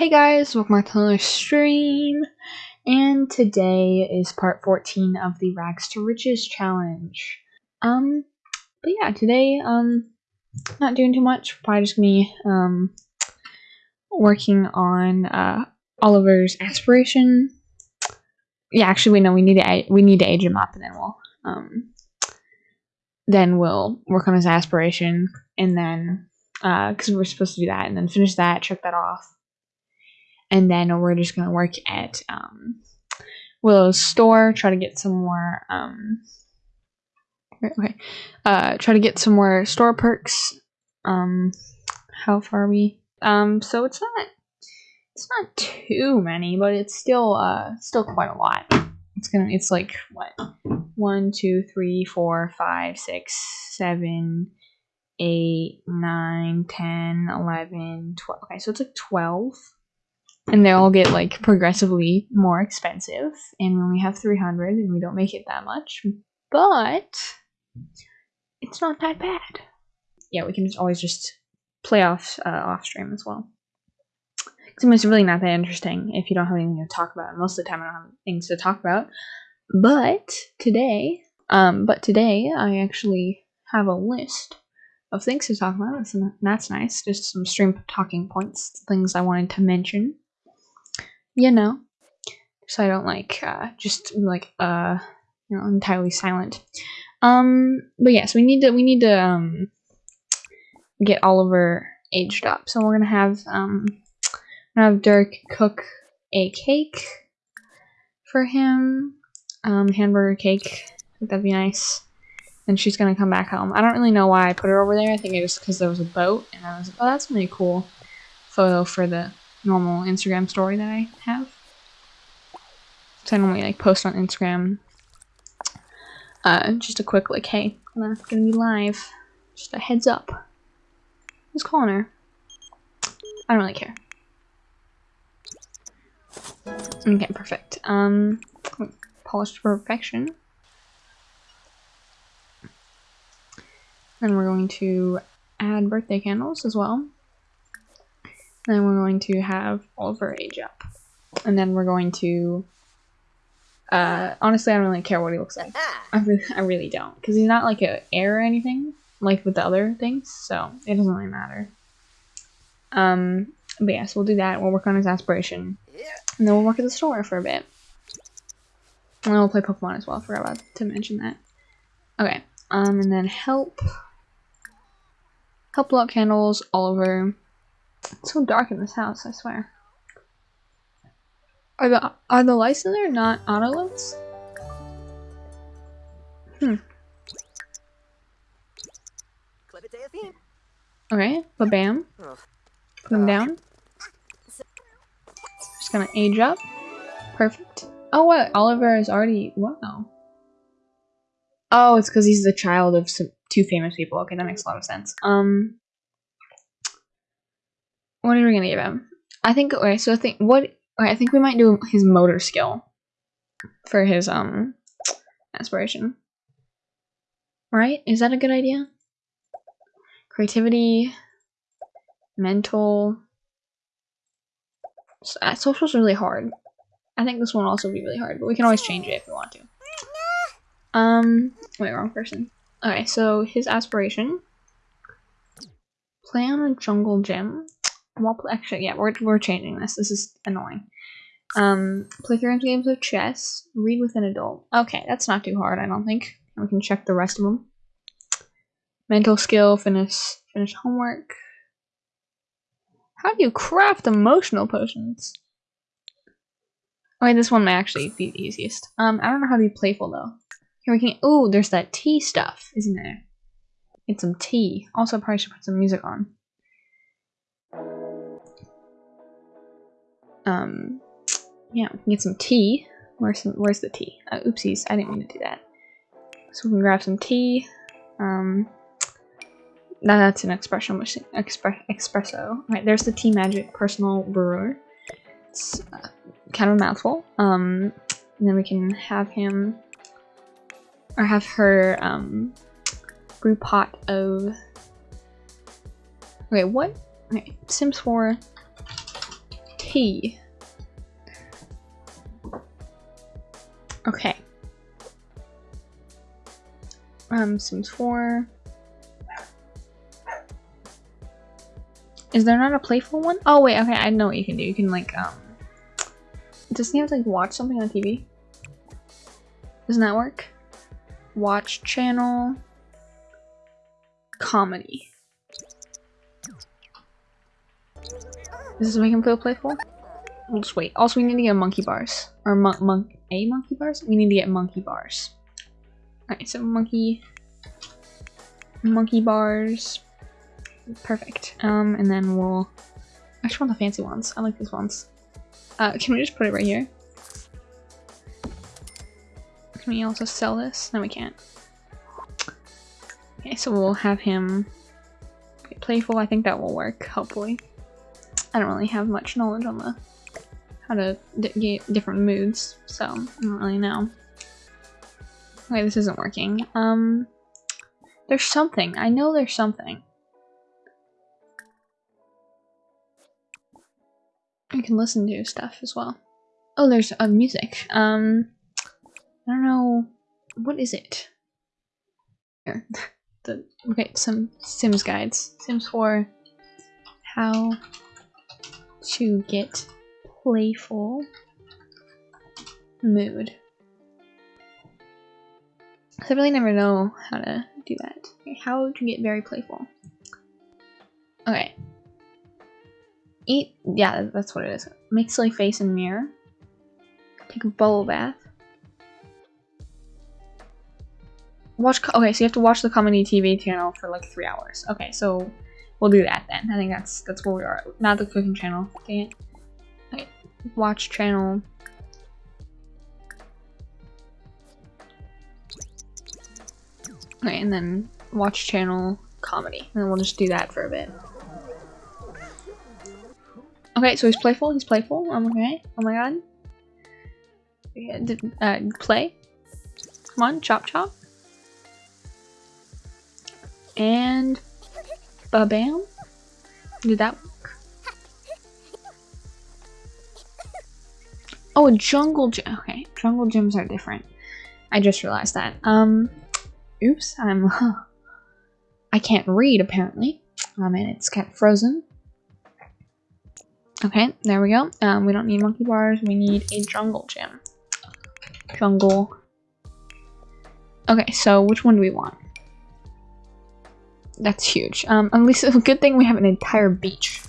Hey guys, welcome back to another stream, and today is part 14 of the Rags to Riches challenge. Um, but yeah, today, um, not doing too much, probably just me, um, working on, uh, Oliver's aspiration. Yeah, actually, we know we need to, we need to age him up, and then we'll, um, then we'll work on his aspiration, and then, uh, because we're supposed to do that, and then finish that, check that off and then we're just gonna work at um, Willow's store, try to get some more um, okay, uh, try to get some more store perks. Um, how far are we? Um, so it's not it's not too many, but it's still uh still quite a lot. It's gonna it's like what one, two, three, four, five, six, seven, eight, nine, ten, eleven, twelve. Okay, so it's like twelve and they all get like progressively more expensive. And we only have 300 and we don't make it that much. But it's not that bad. Yeah we can just always just play off uh, off stream as well. Because it's really not that interesting if you don't have anything to talk about. Most of the time i don't have things to talk about. But today um but today i actually have a list of things to talk about. And that's nice. Just some stream talking points things i wanted to mention you know, so I don't like uh, just like uh, you know, entirely silent. Um, but yes, we need to we need to um get Oliver aged up. So we're gonna have um gonna have Dirk cook a cake for him, um, hamburger cake. that'd be nice. And she's gonna come back home. I don't really know why I put her over there. I think it was because there was a boat, and I was like, oh, that's really cool photo for the normal Instagram story that I have. So I normally like post on Instagram. Uh, just a quick like, hey, I'm gonna be live. Just a heads up. Who's calling her? I don't really care. Okay, perfect. Um, polished to perfection. Then we're going to add birthday candles as well. Then we're going to have Oliver age up. And then we're going to... Uh, honestly, I don't really care what he looks like. I really, I really don't. Because he's not like an heir or anything, like with the other things, so it doesn't really matter. Um, but yes, we'll do that. We'll work on his aspiration. And then we'll work at the store for a bit. And then we'll play Pokemon as well. I forgot about to mention that. Okay. Um, and then help. Help candles all over. It's so dark in this house, I swear. Are the are the lights in there not auto lights? Hmm. Okay, but bam. Put them down. Just gonna age up. Perfect. Oh what? Oliver is already wow. Oh, it's because he's the child of some two famous people. Okay, that makes a lot of sense. Um what are we gonna give him? I think okay, so I think what okay, I think we might do his motor skill for his um aspiration. Right? Is that a good idea? Creativity, mental. Uh, social's really hard. I think this one will also be really hard, but we can always change it if we want to. Um, wait, wrong person. Okay, so his aspiration. Play on a jungle gym well, actually, yeah, we're, we're changing this. This is annoying. Um, play three games of chess. Read with an adult. Okay, that's not too hard, I don't think. We can check the rest of them. Mental skill, finish finish homework. How do you craft emotional potions? Okay, this one might actually be the easiest. Um, I don't know how to be playful though. Here we can. Oh, there's that tea stuff, isn't there? Get some tea. Also, probably should put some music on. Um, yeah, we can get some tea. Where's some, where's the tea? Uh, oopsies, I didn't mean to do that. So we can grab some tea. Um, that's an espresso machine. Espresso. Right, there's the Tea Magic personal brewer. It's uh, kind of a mouthful. Um, and then we can have him or have her um, brew pot of. Okay, what? Okay, Sims 4 P. Okay. Um, Sims 4. Is there not a playful one? Oh wait, okay, I know what you can do. You can like, um... Doesn't he have to like watch something on TV? Doesn't that work? Watch channel. Comedy. Does this make him feel playful? We'll just wait. Also, we need to get monkey bars. Or mon monk a monkey bars? We need to get monkey bars. Alright, so monkey monkey bars. Perfect. Um, and then we'll I just want the fancy ones. I like these ones. Uh, can we just put it right here? Can we also sell this? No, we can't. Okay, so we'll have him playful. I think that will work, hopefully. I don't really have much knowledge on the how to get different moods, so I don't really know. Okay, this isn't working. Um, there's something. I know there's something. You can listen to stuff as well. Oh, there's uh, music. Um, I don't know. What is it? Here. the, okay, some Sims guides. Sims 4. How to get playful mood. I really never know how to do that. How to get very playful. Okay, Eat, yeah, that's what it is. Make silly face and mirror. Take a bubble bath. Watch, okay, so you have to watch the comedy TV channel for like three hours. Okay, so we'll do that then. I think that's that's where we are. Not the cooking channel. Dang it. Okay, watch channel. Okay, and then watch channel comedy. And then we'll just do that for a bit. Okay, so he's playful. He's playful. I'm okay. Oh my god. Uh, play. Come on, chop chop. And ba bam. Did that work? Oh, a jungle gym. Okay, jungle gyms are different. I just realized that. Um, oops. I'm. I can't read apparently. Um, and it's of frozen. Okay, there we go. Um, we don't need monkey bars. We need a jungle gym. Jungle. Okay, so which one do we want? That's huge. Um, at least a good thing we have an entire beach.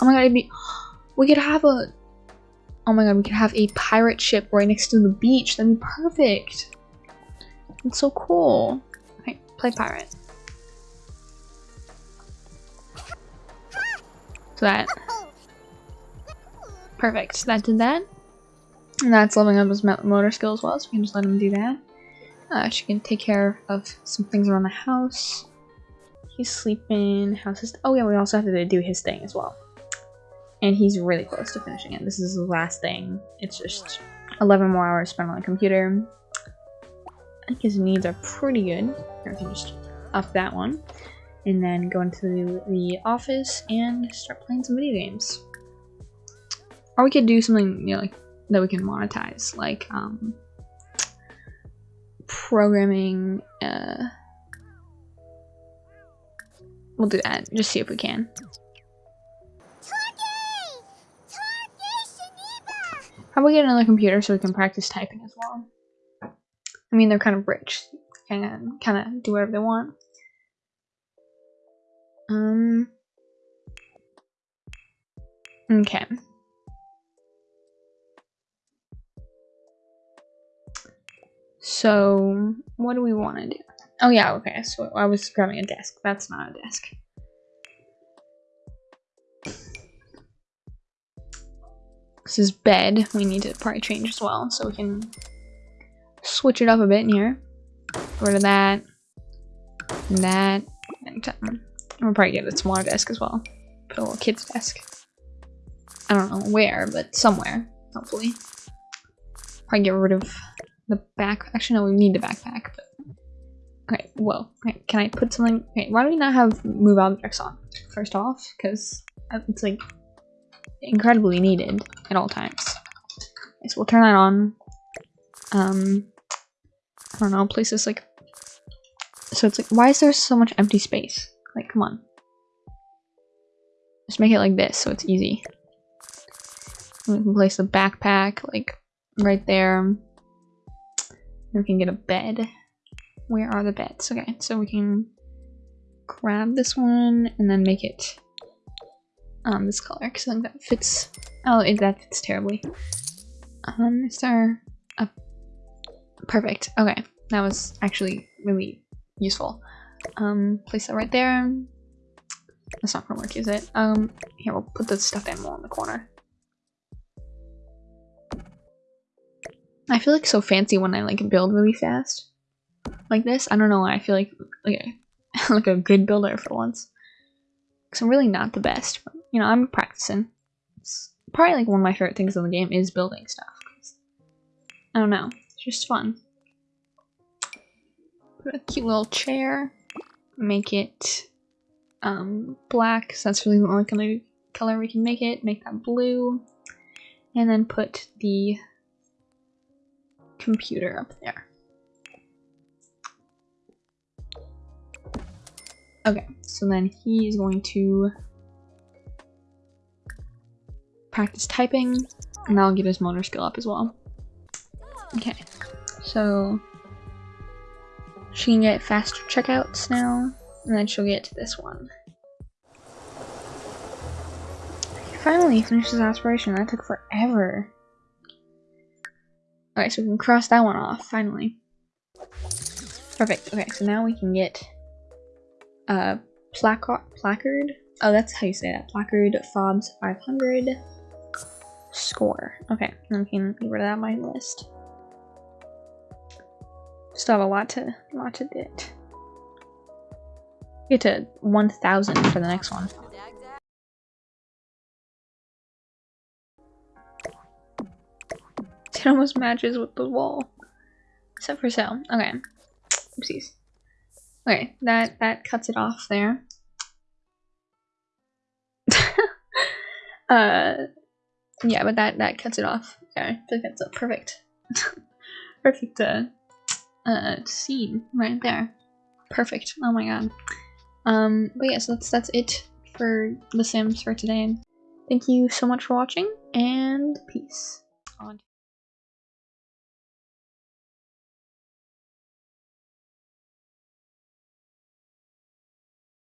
Oh my god, be we could have a Oh my god, we could have a pirate ship right next to the beach. That'd be perfect. It's so cool. Okay, play pirate. So that Perfect. That did that. And that's leveling up his motor skill as well, so we can just let him do that. Uh, she can take care of some things around the house. He's sleeping. How's his? Oh yeah, we also have to do his thing as well. And he's really close to finishing it. This is the last thing. It's just 11 more hours spent on the computer. I think his needs are pretty good. I can just up that one. And then go into the office and start playing some video games. Or we could do something you know, like that we can monetize, like um, programming. Uh, we'll do that. Just see if we can. How about we get another computer so we can practice typing as well? I mean, they're kind of rich, and kind of do whatever they want. Um. Okay. So, what do we want to do? Oh yeah, okay, so I was grabbing a desk. That's not a desk. This is bed. We need to probably change as well, so we can switch it up a bit in here. Get rid of that. And that. And um, we'll probably get a smaller desk as well. Put a little kid's desk. I don't know where, but somewhere, hopefully. Probably get rid of the back. Actually, no, we need the backpack. But... Okay, whoa. Okay, can I put something? Okay, why do we not have move objects on first off? Because it's like incredibly needed at all times. Okay, so we'll turn that on. Um, I don't know, places like. So it's like, why is there so much empty space? Like, come on. Just make it like this so it's easy. We can place the backpack like right there. We can get a bed. Where are the beds? Okay, so we can grab this one and then make it um this color because I think that fits. Oh, it, that fits terribly. Um, is there a perfect? Okay, that was actually really useful. Um, place that right there. That's not gonna work, is it? Um, here we'll put the stuffed animal in the corner. I feel like so fancy when I like build really fast. Like this. I don't know why I feel like like a, like a good builder for once. Cause I'm really not the best, but you know, I'm practicing. It's probably like one of my favorite things in the game is building stuff. I don't know. It's just fun. Put a cute little chair. Make it um black, so that's really the only color color we can make it. Make that blue. And then put the computer up there. Okay, so then he is going to practice typing, and that'll get his motor skill up as well. Okay, so she can get faster checkouts now, and then she'll get to this one. Finally finished his aspiration. That took forever. Alright, so we can cross that one off, finally. Perfect. Okay, so now we can get Uh, a placard. placard. Oh, that's how you say that. Placard FOBS 500 score. Okay, we can get rid of that on my list. Still have a lot to lot to get. Get to 1,000 for the next one. It almost matches with the wall. Except for so. Okay. Oopsies. Okay, that that cuts it off there. uh yeah, but that that cuts it off. Yeah, I think that's a perfect perfect uh uh scene right there. Perfect. Oh my god. Um but yeah, so that's that's it for The Sims for today. Thank you so much for watching and peace.